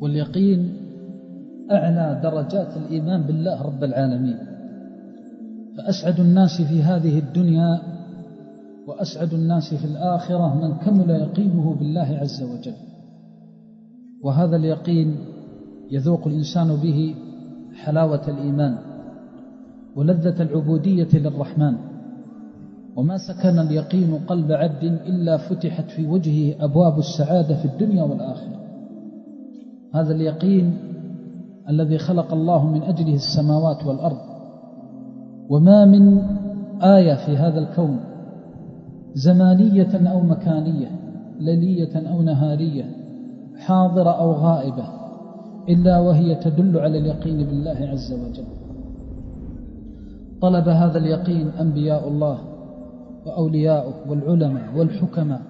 واليقين أعلى درجات الإيمان بالله رب العالمين. فأسعد الناس في هذه الدنيا وأسعد الناس في الآخرة من كمل يقينه بالله عز وجل. وهذا اليقين يذوق الإنسان به حلاوة الإيمان ولذة العبودية للرحمن. وما سكن اليقين قلب عبد إلا فتحت في وجهه أبواب السعادة في الدنيا والآخرة. هذا اليقين الذي خلق الله من أجله السماوات والأرض. وما من آية في هذا الكون زمانية أو مكانية ليلية أو نهارية حاضرة أو غائبة إلا وهي تدل على اليقين بالله عز وجل. طلب هذا اليقين أنبياء الله وأولياؤه والعلماء والحكماء.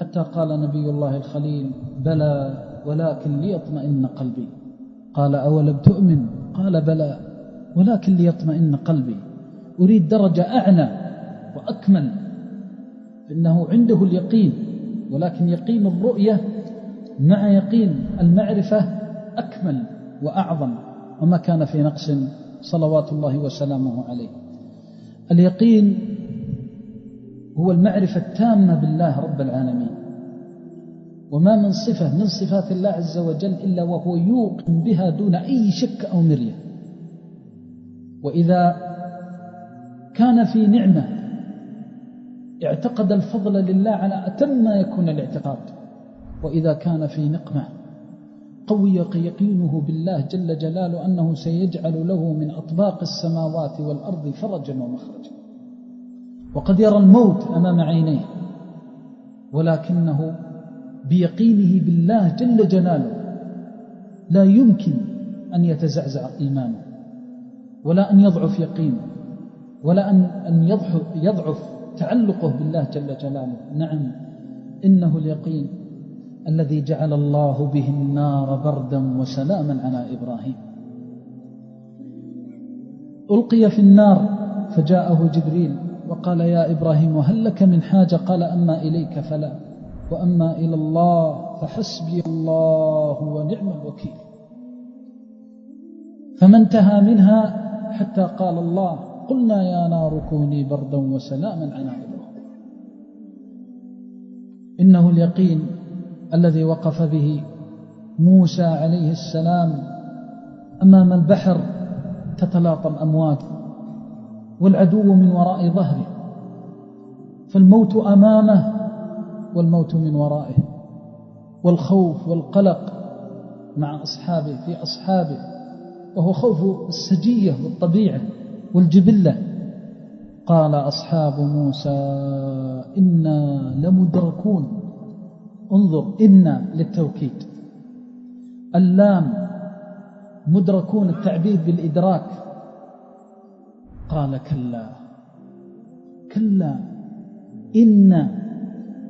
حتى قال نبي الله الخليل بلى ولكن ليطمئن قلبي. قال أولم تؤمن؟ قال بلى. ولكن ليطمئن قلبي. أريد درجة أعلى وأكمل. إنه عنده اليقين ولكن يقين الرؤية مع يقين المعرفة أكمل وأعظم. وما كان في نقص صلوات الله وسلامه عليه. اليقين هو المعرفة التامة بالله رب العالمين. وما من صفة من صفات الله عز وجل إلا وهو يوقن بها دون أي شك أو مرية. وإذا كان في نعمة اعتقد الفضل لله على أتم ما يكون الاعتقاد. وإذا كان في نقمة قوي يقينه بالله جل جلاله أنه سيجعل له من أطباق السماوات والأرض فرجا ومخرجا. وقد يرى الموت أمام عينيه ولكنه بيقينه بالله جل جلاله. لا يمكن أن يتزعزع إيمانه ولا أن يضعف يقينه ولا أن يضعف تعلقه بالله جل جلاله. نعم إنه اليقين الذي جعل الله به النار بردا وسلاما على إبراهيم. ألقي في النار فجاءه جبريل وقال يا إبراهيم هل لك من حاجة؟ قال أما إليك فلا. وأما إلى الله فحسبي الله ونعم الوكيل. فما انتهى منها حتى قال الله قلنا يا نار كوني بردا وسلاما على إبراهيم إنه اليقين الذي وقف به موسى عليه السلام أمام البحر تتلاطم أمواجه والعدو من وراء ظهره. فالموت أمامه والموت من ورائه والخوف والقلق مع أصحابه في أصحابه وهو خوف السجية والطبيعة والجبلة. قال أصحاب موسى إنا لمدركون. انظر إنا للتوكيد. اللام مدركون التعبير بالإدراك. قال كلا. كلا. إن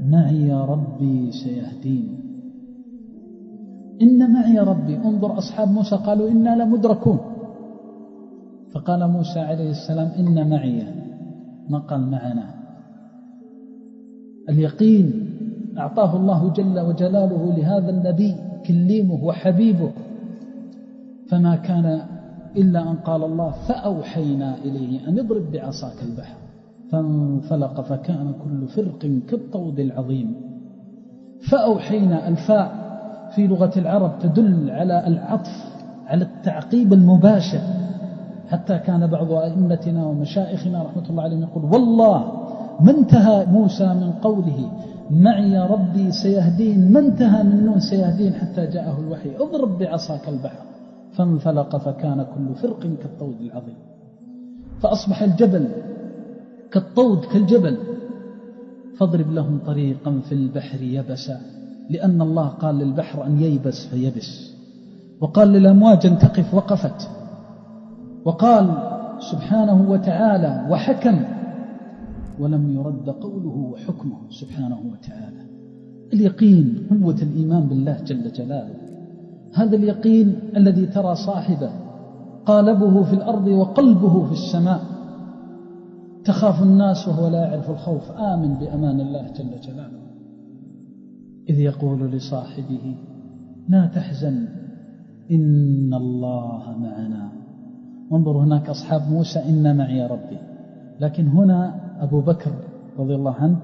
معي ربي سيهدين. إن معي ربي انظر أصحاب موسى قالوا إنا لمدركون. فقال موسى عليه السلام إن معي ما قال معنا. اليقين أعطاه الله جل وجلاله لهذا النبي كليمه وحبيبه. فما كان إلا أن قال الله فأوحينا إليه أن اضرب بعصاك البحر. فانفلق فكان كل فرق كالطود العظيم. فأوحينا الفاء في لغة العرب تدل على العطف على التعقيب المباشر. حتى كان بعض أئمتنا ومشائخنا رحمة الله عليهم يقول والله ما انتهى موسى من قوله معي ربي سيهدين ما انتهى من نون سيهدين حتى جاءه الوحي اضرب بعصاك البحر. فانفلق فكان كل فرق كالطود العظيم. فأصبح الجبل كالطود كالجبل. فاضرب لهم طريقا في البحر يبسا لأن الله قال للبحر أن ييبس فيبس. وقال للأمواج أن تقف وقفت. وقال سبحانه وتعالى وحكم. ولم يرد قوله وحكمه سبحانه وتعالى. اليقين قوة الإيمان بالله جل جلاله. هذا اليقين الذي ترى صاحبه قالبه في الأرض وقلبه في السماء. تخاف الناس وهو لا يعرف الخوف. آمن بأمان الله جل جلاله. إذ يقول لصاحبه لا تحزن إن الله معنا. وانظر هناك أصحاب موسى إن معي ربي. لكن هنا أبو بكر رضي الله عنه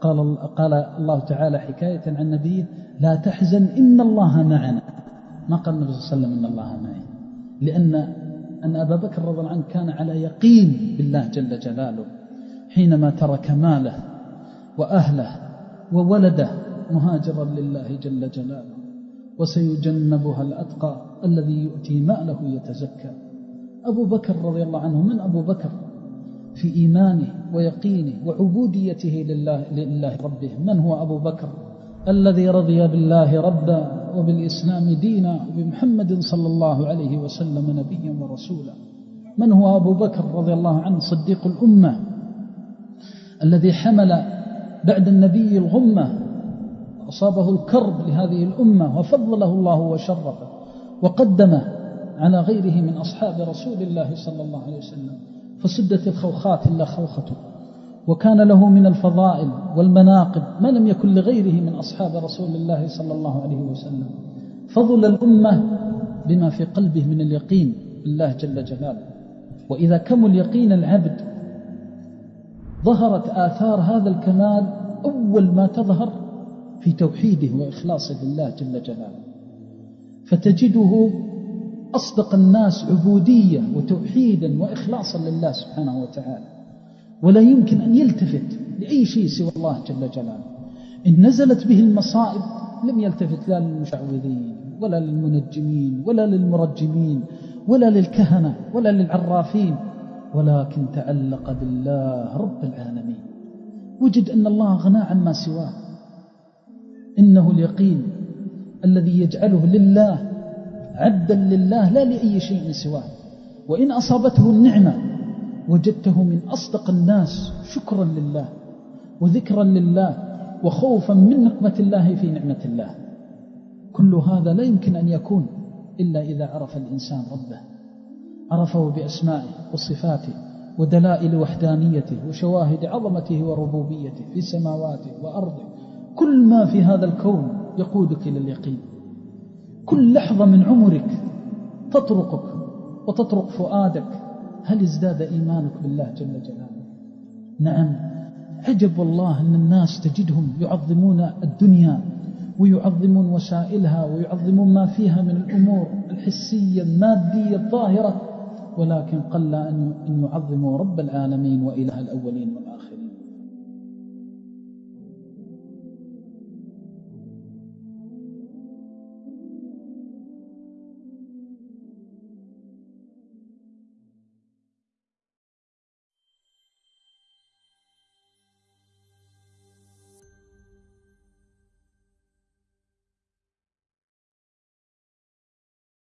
قال, قال الله تعالى حكاية عن نبيه لا تحزن إن الله معنا. ما قال النبي صلى الله عليه وسلم إن الله معي. لأن أن أبا بكر رضي الله عنه كان على يقين بالله جل جلاله حينما ترك ماله وأهله وولده مهاجرا لله جل جلاله وسيجنبها الأتقى الذي يؤتي ماله يتزكى أبو بكر رضي الله عنه من أبو بكر في إيمانه ويقينه وعبوديته لله, لله ربه. من هو أبو بكر؟ الذي رضي بالله ربا وبالإسلام دينا وبمحمد صلى الله عليه وسلم نبيا ورسولا. من هو أبو بكر رضي الله عنه؟ صديق الأمة. الذي حمل بعد النبي الغمة أصابه الكرب لهذه الأمة وفضله الله وشرفه وقدمه على غيره من أصحاب رسول الله صلى الله عليه وسلم. فسدت الخوخات إلا خوخته. وكان له من الفضائل والمناقب ما لم يكن لغيره من أصحاب رسول الله صلى الله عليه وسلم. فضل الأمة بما في قلبه من اليقين بالله جل جلاله. وإذا كمل يقين العبد ظهرت آثار هذا الكمال أول ما تظهر في توحيده وإخلاصه لله جل جلاله. فتجده أصدق الناس عبودية وتوحيدا وإخلاصا لله سبحانه وتعالى. ولا يمكن أن يلتفت لأي شيء سوى الله جل جلاله. إن نزلت به المصائب لم يلتفت لا للمشعوذين ولا للمنجمين ولا للمرجمين ولا للكهنة ولا للعرافين ولكن تعلق بالله رب العالمين. وجد أن الله غنى عما سواه. إنه اليقين الذي يجعله لله عبدا لله لا لأي شيء سواه. وإن أصابته النعمة وجدته من أصدق الناس شكرا لله وذكرا لله وخوفا من نقمة الله في نعمة الله. كل هذا لا يمكن أن يكون إلا إذا عرف الإنسان ربه عرفه بأسمائه وصفاته ودلائل وحدانيته وشواهد عظمته وربوبيته في سماواته وأرضه. كل ما في هذا الكون يقودك إلى اليقين. كل لحظة من عمرك تطرقك وتطرق فؤادك هل ازداد إيمانك بالله جل جلاله؟ نعم. عجب والله أن الناس تجدهم يعظمون الدنيا ويعظمون وسائلها ويعظمون ما فيها من الأمور الحسية المادية الظاهرة ولكن قل أن يعظموا رب العالمين وإله الأولين والآخرين.